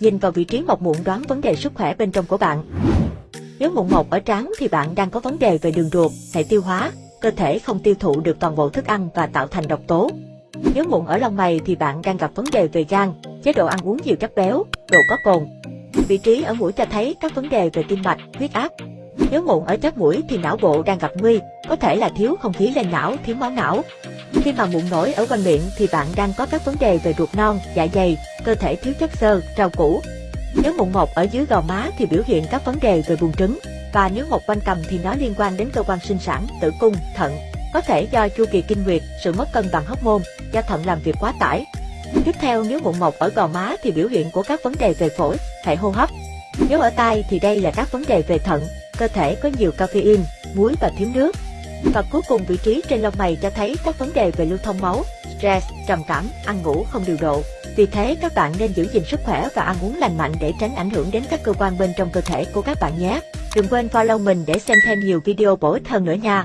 nhìn vào vị trí mọc mụn đoán vấn đề sức khỏe bên trong của bạn. Nếu mụn mọc ở trán thì bạn đang có vấn đề về đường ruột, hệ tiêu hóa, cơ thể không tiêu thụ được toàn bộ thức ăn và tạo thành độc tố. Nếu mụn ở lông mày thì bạn đang gặp vấn đề về gan, chế độ ăn uống nhiều chất béo, đồ có cồn. Vị trí ở mũi cho thấy các vấn đề về tim mạch, huyết áp. Nếu mụn ở chóp mũi thì não bộ đang gặp nguy, có thể là thiếu không khí lên não, thiếu máu não. Khi mà mụn nổi ở quanh miệng thì bạn đang có các vấn đề về ruột non, dạ dày, cơ thể thiếu chất xơ, rau củ. Nếu mụn mọc ở dưới gò má thì biểu hiện các vấn đề về buồng trứng, và nếu mọc quanh cằm thì nó liên quan đến cơ quan sinh sản, tử cung, thận. Có thể do chu kỳ kinh nguyệt, sự mất cân bằng hormone, do thận làm việc quá tải. Tiếp theo nếu mụn mọc ở gò má thì biểu hiện của các vấn đề về phổi, hệ hô hấp. Nếu ở tai thì đây là các vấn đề về thận, cơ thể có nhiều caffeine, muối và thiếu nước. Và cuối cùng vị trí trên lông mày cho thấy các vấn đề về lưu thông máu, stress, trầm cảm, ăn ngủ không điều độ. Vì thế, các bạn nên giữ gìn sức khỏe và ăn uống lành mạnh để tránh ảnh hưởng đến các cơ quan bên trong cơ thể của các bạn nhé. Đừng quên follow mình để xem thêm nhiều video bổ ích hơn nữa nha.